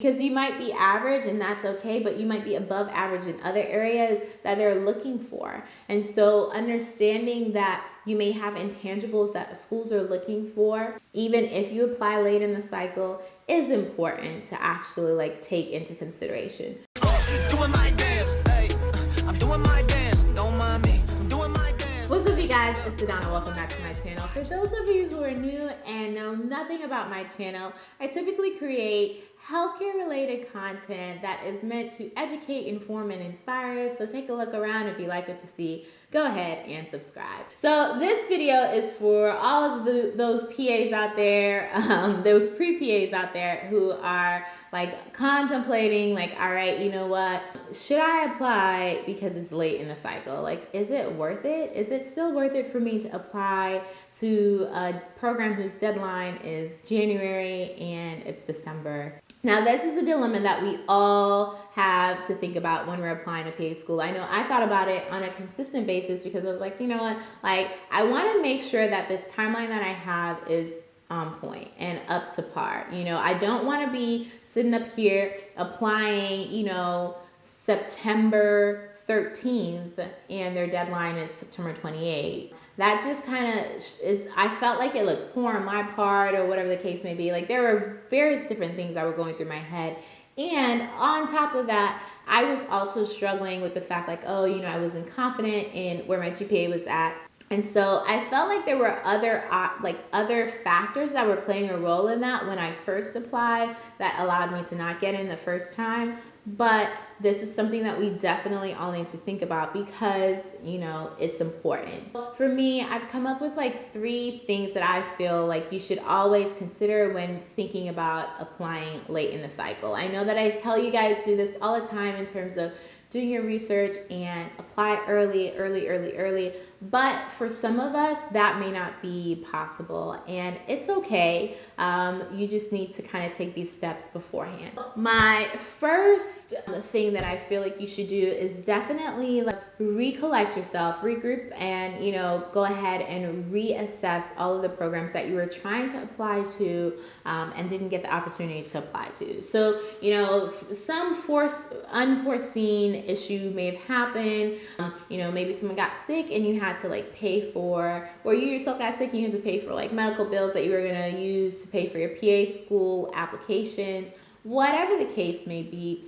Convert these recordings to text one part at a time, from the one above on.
because you might be average and that's okay, but you might be above average in other areas that they're looking for. And so understanding that you may have intangibles that schools are looking for, even if you apply late in the cycle, is important to actually like take into consideration. Doing my dance, hey, I'm doing my dance, don't mind me, I'm doing my dance. What's up you guys, it's Adana, welcome back to my channel. For those of you who are new and know nothing about my channel, I typically create healthcare related content that is meant to educate, inform, and inspire. So take a look around if you like what you see. Go ahead and subscribe. So this video is for all of the, those PAs out there, um, those pre-PAs out there who are like contemplating like, all right, you know what? Should I apply because it's late in the cycle? Like, is it worth it? Is it still worth it for me to apply to a program whose deadline is January and it's December? Now, this is a dilemma that we all have to think about when we're applying to PA school. I know I thought about it on a consistent basis because I was like, you know what, like I want to make sure that this timeline that I have is on point and up to par. You know, I don't want to be sitting up here applying, you know, September 13th and their deadline is September 28th. That just kind of, it's, I felt like it looked poor on my part or whatever the case may be. Like there were various different things that were going through my head. And on top of that, I was also struggling with the fact like, oh, you know, I wasn't confident in where my GPA was at. And so I felt like there were other uh, like other factors that were playing a role in that when I first applied that allowed me to not get in the first time. But this is something that we definitely all need to think about because, you know, it's important. For me, I've come up with like three things that I feel like you should always consider when thinking about applying late in the cycle. I know that I tell you guys do this all the time in terms of doing your research and apply early, early, early, early. But for some of us, that may not be possible, and it's okay. Um, you just need to kind of take these steps beforehand. My first thing that I feel like you should do is definitely like recollect yourself, regroup, and you know go ahead and reassess all of the programs that you were trying to apply to um, and didn't get the opportunity to apply to. So you know some force unforeseen issue may have happened. Um, you know maybe someone got sick and you had to like pay for, or you yourself got sick and you had to pay for like medical bills that you were to use to pay for your PA school applications, whatever the case may be.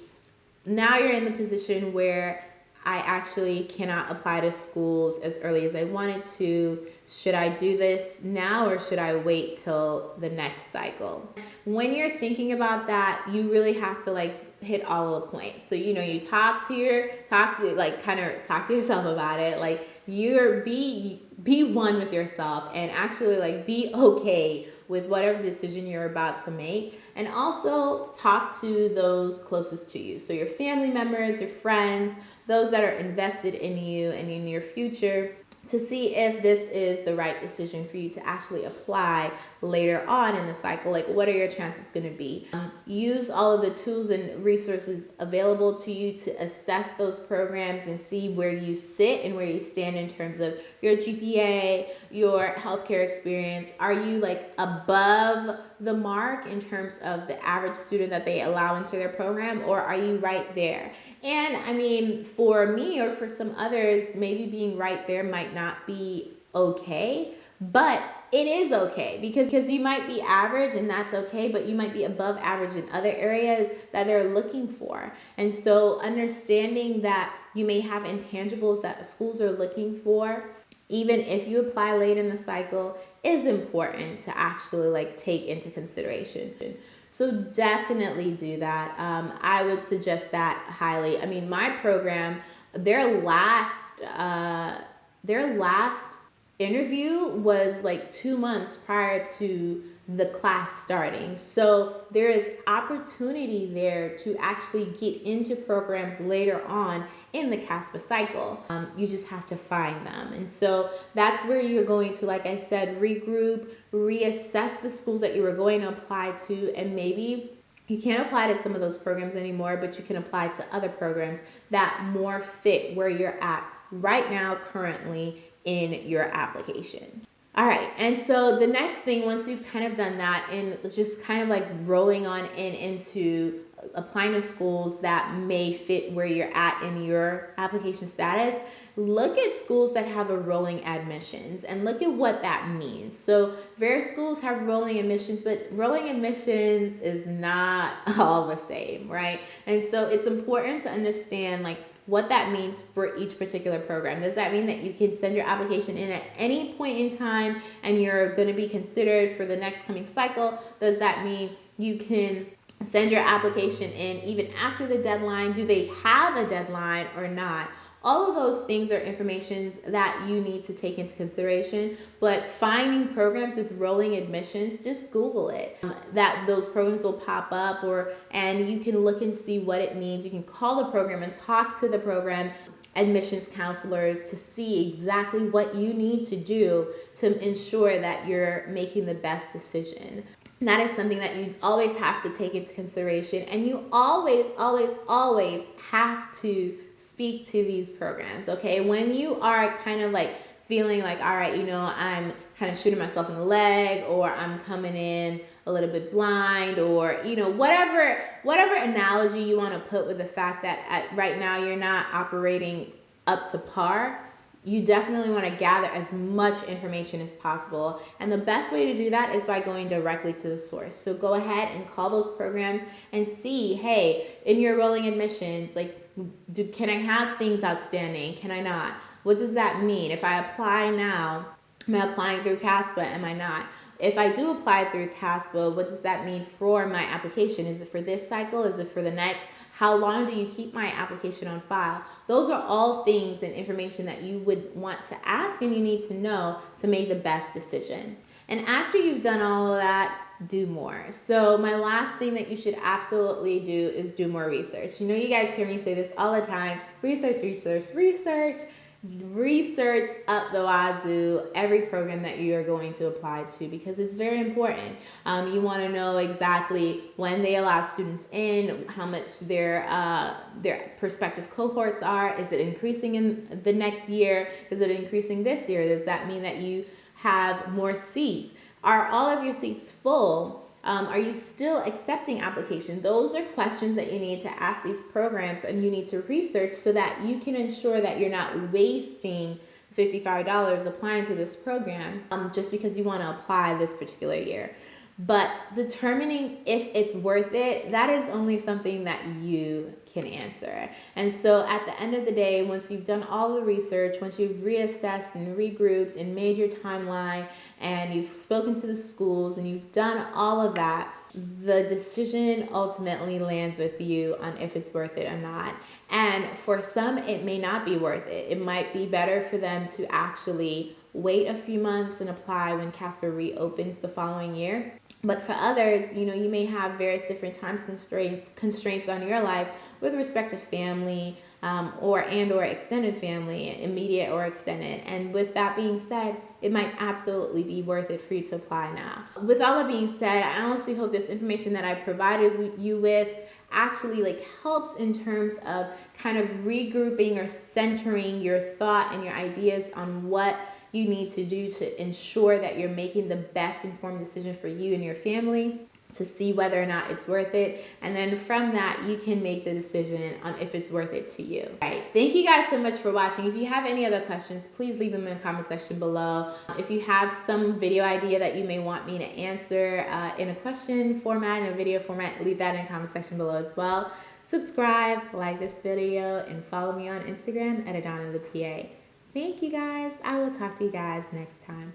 Now you're in the position where I actually cannot apply to schools as early as I wanted to. Should I do this now or should I wait till the next cycle? When you're thinking about that, you really have to like hit all the points. So, you know, you talk to your, talk to, like, kind of talk to yourself about it. Like, you're, be, be one with yourself and actually, like, be okay with whatever decision you're about to make. And also talk to those closest to you. So, your family members, your friends, those that are invested in you and in your future to see if this is the right decision for you to actually apply later on in the cycle. Like, what are your chances going to be? Um, use all of the tools and resources available to you to assess those programs and see where you sit and where you stand in terms of your GPA, your healthcare experience. Are you like above the mark in terms of the average student that they allow into their program, or are you right there? And I mean, for me or for some others, maybe being right there might not be okay, but it is okay because because you might be average and that's okay but you might be above average in other areas that they're looking for and so understanding that you may have intangibles that schools are looking for even if you apply late in the cycle is important to actually like take into consideration. So definitely do that. Um, i would suggest that highly. I mean my program their last uh, their last interview was like two months prior to the class starting. So there is opportunity there to actually get into programs later on in the CASPA cycle. Um, you just have to find them. And so that's where you're going to, like I said, regroup, reassess the schools that you were going to apply to, and maybe you can't apply to some of those programs anymore, but you can apply to other programs that more fit where you're at right now, currently in your application. All right, and so the next thing, once you've kind of done that and just kind of like rolling on in into applying to schools that may fit where you're at in your application status, look at schools that have a rolling admissions and look at what that means. So, various schools have rolling admissions, but rolling admissions is not all the same, right? And so, it's important to understand like what that means for each particular program. Does that mean that you can send your application in at any point in time and you're going to be considered for the next coming cycle? Does that mean you can send your application in even after the deadline? Do they have a deadline or not? All of those things are information that you need to take into consideration. But finding programs with rolling admissions, just Google it. Um, that those programs will pop up, or and you can look and see what it means. You can call the program and talk to the program admissions counselors to see exactly what you need to do to ensure that you're making the best decision. That is something that you always have to take into consideration. And you always, always, always have to speak to these programs, okay? When you are kind of like feeling like, all right, you know, I'm kind of shooting myself in the leg or I'm coming in a little bit blind or you know whatever whatever analogy you want to put with the fact that at, right now you're not operating up to par you definitely want to gather as much information as possible. And the best way to do that is by going directly to the source. So go ahead and call those programs and see, hey, in your rolling admissions, like, do, can I have things outstanding? Can I not? What does that mean? If I apply now, am I applying through CASPA? Am I not? If I do apply through CASPA, what does that mean for my application? Is it for this cycle? Is it for the next? How long do you keep my application on file? Those are all things and information that you would want to ask and you need to know to make the best decision. And after you've done all of that, do more. So, my last thing that you should absolutely do is do more research. You know, you guys hear me say this all the time research, research, research research up the wazoo every program that you are going to apply to because it's very important. Um, you want to know exactly when they allow students in, how much their uh, their prospective cohorts are. Is it increasing in the next year? Is it increasing this year? Does that mean that you have more seats? Are all of your seats full? Um, are you still accepting applications? Those are questions that you need to ask these programs and you need to research so that you can ensure that you're not wasting $55 applying to this program um, just because you want to apply this particular year. But determining if it's worth it, that is only something that you can answer. And so at the end of the day, once you've done all the research, once you've reassessed and regrouped and made your timeline, and you've spoken to the schools and you've done all of that, the decision ultimately lands with you on if it's worth it or not. And for some, it may not be worth it. It might be better for them to actually wait a few months and apply when CASPA reopens the following year but for others, you know, you may have various different time constraints constraints on your life with respect to family um, or and or extended family, immediate or extended. And with that being said, it might absolutely be worth it for you to apply now. With all that being said, I honestly hope this information that I provided you with actually like helps in terms of kind of regrouping or centering your thought and your ideas on what you need to do to ensure that you're making the best informed decision for you and your family to see whether or not it's worth it. And then from that, you can make the decision on if it's worth it to you. All right. Thank you guys so much for watching. If you have any other questions, please leave them in the comment section below. If you have some video idea that you may want me to answer uh, in a question format, in a video format, leave that in the comment section below as well. Subscribe, like this video, and follow me on Instagram at Adana the PA. Thank you guys. I will talk to you guys next time.